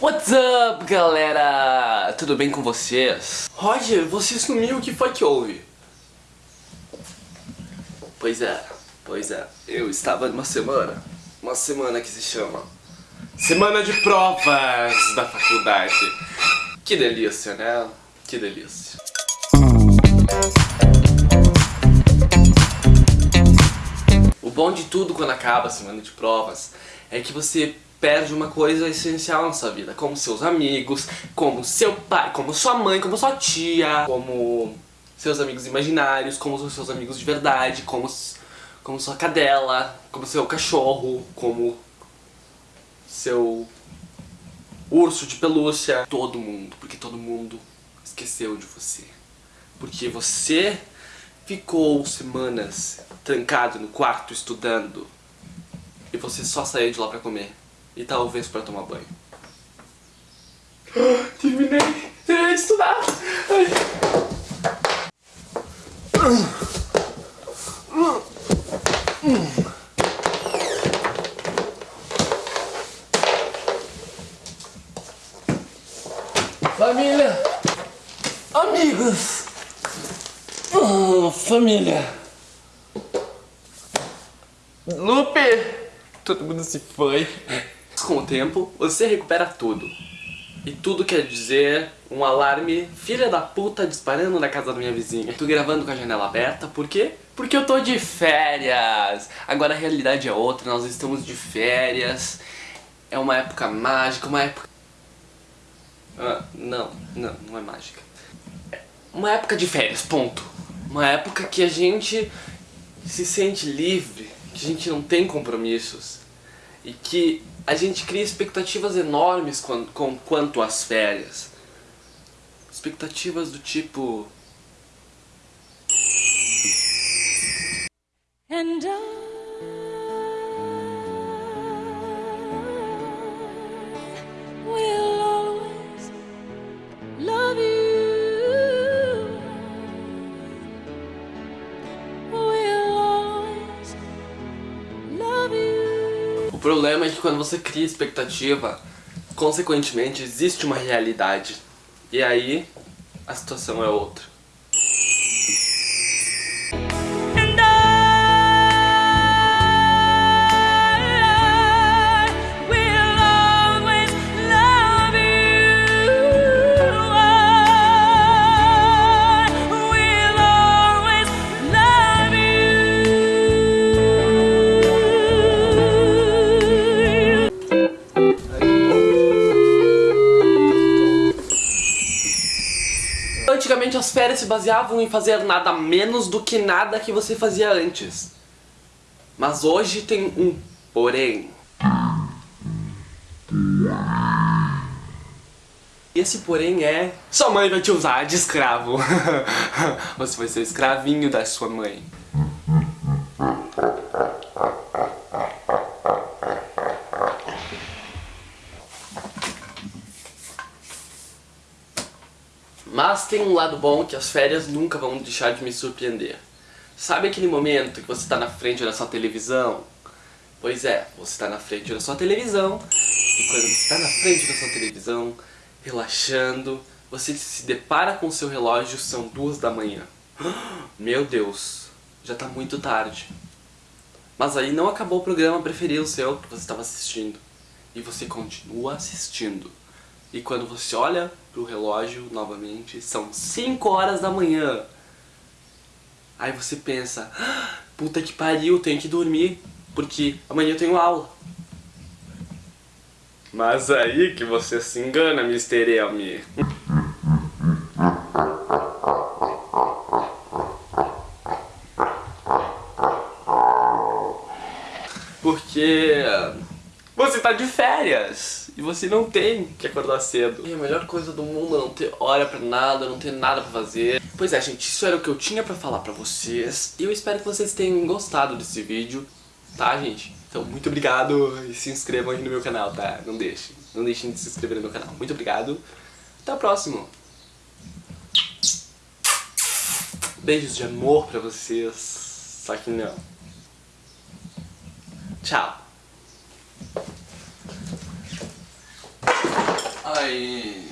What's up, galera? Tudo bem com vocês? Roger, você sumiu, o que foi que houve? Pois é, pois é, eu estava numa semana, uma semana que se chama Semana de Provas da faculdade. Que delícia, né? Que delícia. O bom de tudo quando acaba a semana de provas é que você perde uma coisa essencial na sua vida, como seus amigos, como seu pai, como sua mãe, como sua tia, como seus amigos imaginários, como os seus amigos de verdade, como, como sua cadela, como seu cachorro, como seu urso de pelúcia, todo mundo, porque todo mundo esqueceu de você. Porque você ficou semanas trancado no quarto estudando e você só saía de lá pra comer e talvez pra tomar banho. Terminei! Terminei de estudar! Família! Amigos! Oh, família! Lupe! Todo mundo se foi. Com o tempo, você recupera tudo. E tudo quer dizer um alarme filha da puta disparando na casa da minha vizinha. Tô gravando com a janela aberta, por quê? Porque eu tô de férias! Agora a realidade é outra, nós estamos de férias. É uma época mágica, uma época... Ah, não, não, não é mágica. É uma época de férias, ponto. Uma época que a gente se sente livre, que a gente não tem compromissos e que a gente cria expectativas enormes com, com quanto às férias. Expectativas do tipo... And I... problema é que quando você cria expectativa, consequentemente existe uma realidade. E aí, a situação é outra. As férias se baseavam em fazer nada menos do que nada que você fazia antes. Mas hoje tem um porém. Esse porém é... Sua mãe vai te usar de escravo. você vai ser escravinho da sua mãe. Mas tem um lado bom que as férias nunca vão deixar de me surpreender. Sabe aquele momento que você está na frente da sua televisão? Pois é, você está na frente da sua televisão e quando você está na frente da sua televisão, relaxando, você se depara com o seu relógio, são duas da manhã. Meu Deus, já está muito tarde. Mas aí não acabou o programa preferido seu que você estava assistindo. E você continua assistindo. E quando você olha pro relógio novamente, são 5 horas da manhã. Aí você pensa, ah, puta que pariu, tenho que dormir, porque amanhã eu tenho aula. Mas aí que você se engana, Mr. Elmi. Porque você tá de férias e você não tem que acordar cedo. E a melhor coisa do mundo é não ter hora pra nada, não ter nada pra fazer. Pois é, gente, isso era o que eu tinha pra falar pra vocês. E eu espero que vocês tenham gostado desse vídeo, tá, gente? Então, muito obrigado e se inscrevam aí no meu canal, tá? Não deixem. Não deixem de se inscrever no meu canal. Muito obrigado. Até o próximo. Beijos de amor pra vocês. Só que não. Tchau. 哎。